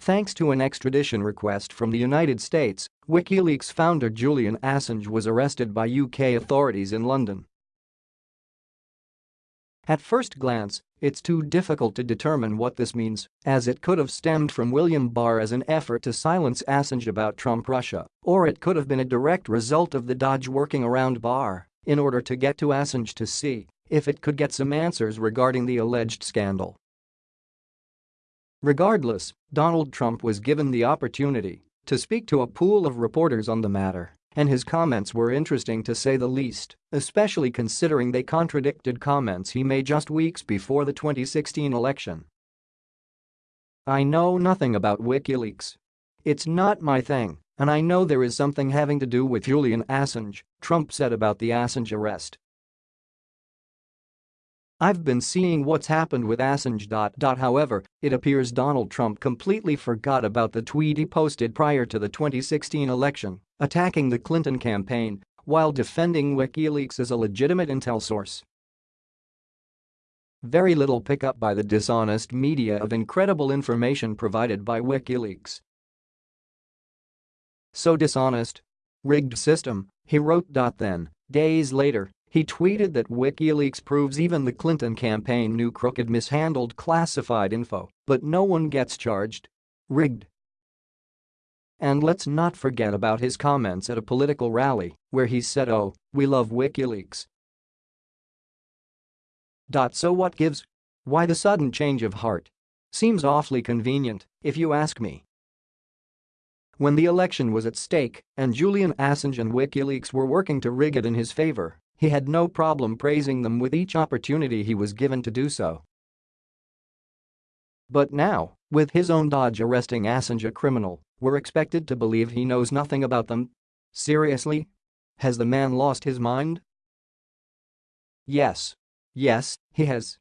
Thanks to an extradition request from the United States, WikiLeaks founder Julian Assange was arrested by UK authorities in London. At first glance, it's too difficult to determine what this means, as it could have stemmed from William Barr as an effort to silence Assange about Trump-Russia, or it could have been a direct result of the DOJ working around Barr in order to get to Assange to see if it could get some answers regarding the alleged scandal. Regardless, Donald Trump was given the opportunity to speak to a pool of reporters on the matter, and his comments were interesting to say the least, especially considering they contradicted comments he made just weeks before the 2016 election. I know nothing about WikiLeaks. It's not my thing, and I know there is something having to do with Julian Assange, Trump said about the Assange arrest. I've been seeing what's happened with Assange. However, it appears Donald Trump completely forgot about the tweet he posted prior to the 2016 election, attacking the Clinton campaign while defending WikiLeaks as a legitimate intel source. Very little pickup by the dishonest media of incredible information provided by WikiLeaks. So dishonest. Rigged system, he wrote. Then, days later, he tweeted that WikiLeaks proves even the Clinton campaign knew Crooked mishandled classified info, but no one gets charged. Rigged. And let's not forget about his comments at a political rally, where he said oh, we love WikiLeaks. So what gives? Why the sudden change of heart? Seems awfully convenient, if you ask me. When the election was at stake and Julian Assange and WikiLeaks were working to rig it in his favor, he had no problem praising them with each opportunity he was given to do so. But now, with his own DOJ arresting Assange a criminal, we're expected to believe he knows nothing about them? Seriously? Has the man lost his mind? Yes. Yes, he has.